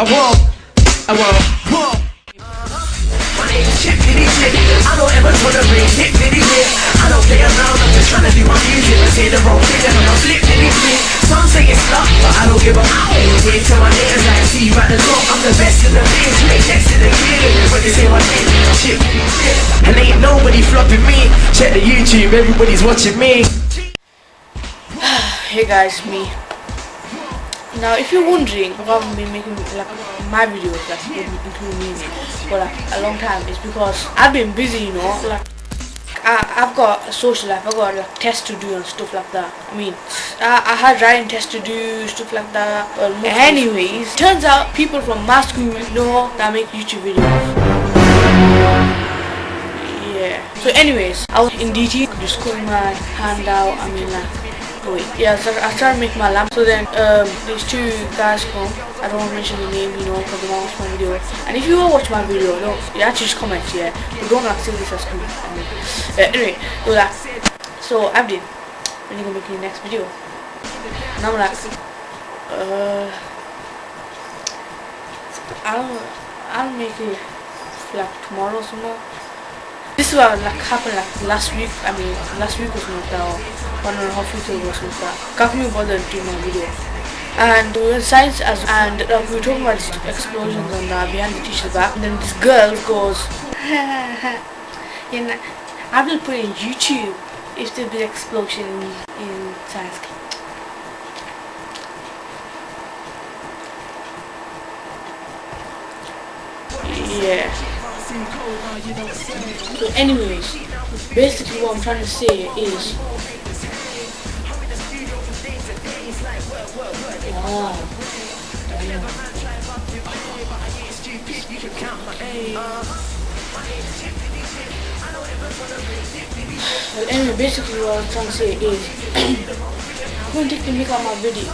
I won't, I won't, won't. My name's Chip Diddy Chip. I don't ever wanna bring hit diddy hit. I don't play around, I'm just trying to do my music. I say the wrong thing and I'm flip diddy flip. Some say it's luck, but I don't give a fuck. Say to my niggas like see you at the top. I'm the best in the biz, make next to the kid. When they say my name, Chip Diddy Chip. And ain't nobody flopping me. Check the YouTube, everybody's watching me. hey guys me now if you're wondering why i've been making like my videos like including me for like a long time it's because i've been busy you know like I, I've got a social life, I've got like tests to do and stuff like that. I mean, I, I had writing tests to do, stuff like that. Well, anyways, turns out people from my school know that I make YouTube videos. Yeah. So anyways, I was in DT, just cutting my hand out, I mean like, wait, yeah, so I to make my lamp. So then, um, these two guys come. I don't want to mention the name, you know, because they won't watch my video. And if you will watch my video, no, you actually just comment, yeah. But don't say this as cool. I mean, anyway, do that. So Abdin, when you gonna make your next video? And I'm like, uh, I'll, I'll make it like tomorrow or. This is what like happened like last week. I mean, last week was not that. One and a half weeks ago was not that. Can't me bother doing my video. And we were science as and uh, we were talking about explosions and uh, behind the teacher's back. And then this girl goes, you know, I will put in YouTube if there's an explosion in, in science. Yeah. So anyways, basically what I'm trying to say is Well, anyway, basically what I'm trying to say is don't take the mic out my video.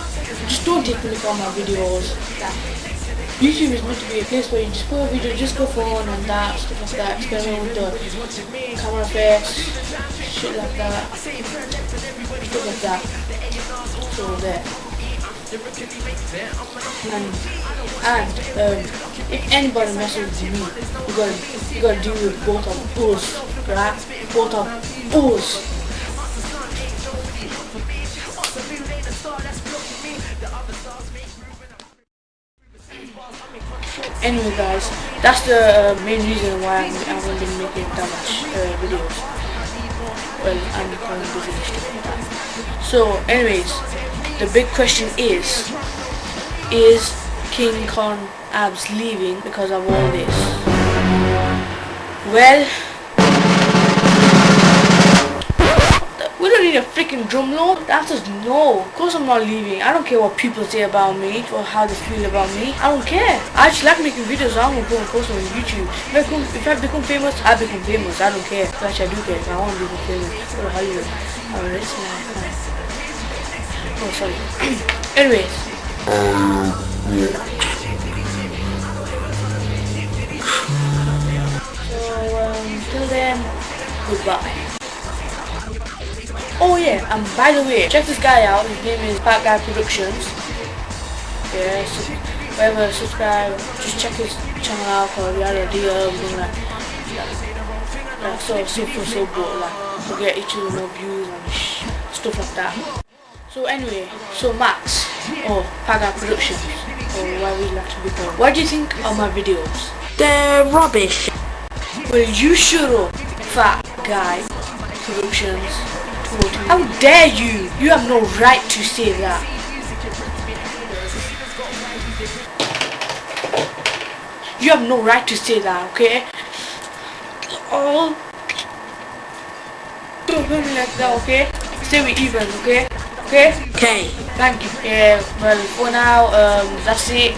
Just don't take the mic out my videos. YouTube is meant to be a place where you just put a video just go for fun and that, stuff like that, experiment with the camera effects, shit like that, stuff like that. So there. And, and um, if anybody messes with me, you gotta, you gotta deal with both of us, right? Both of us. Anyway guys, that's the uh, main reason why I haven't been making that much uh, videos. Well, I'm busy and that. So anyways, the big question is, is King Kong Abs leaving because of all this? Well, we don't need a freaking drum. The answer is no. Of course I'm not leaving. I don't care what people say about me or how they feel about me. I don't care. I just like making videos. So I'm gonna go and post them on YouTube. If I, become, if I become famous, I become famous. I don't care. Actually, I do care. I want to become famous. Go to Hollywood. I'm rich man. Oh, sorry. Anyways. So, um, till then, goodbye. Oh yeah, and by the way, check this guy out. His name is Fat Guy Productions. Yeah, so subscribe, just check his channel out for the other deal, something like, like so super so good, like to get each other more views and stuff like that. So anyway, so Max or Fat Guy Productions or why we like to be called. What do you think of my videos? They're rubbish. Well, you shut up, Fat Guy Productions. How dare you? You have no right to say that. You have no right to say that, okay? Oh. Don't do me like that, okay? Stay with even, okay? Okay? Okay. Thank you. Yeah, well, for now, um, that's it.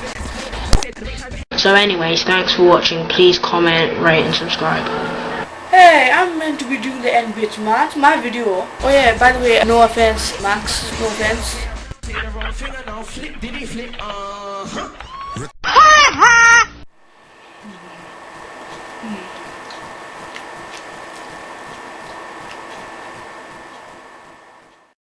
So anyways, thanks for watching. Please comment, rate and subscribe. Hey, I'm meant to be doing the end bits, my video. Oh yeah, by the way, no offense, Max. No offense.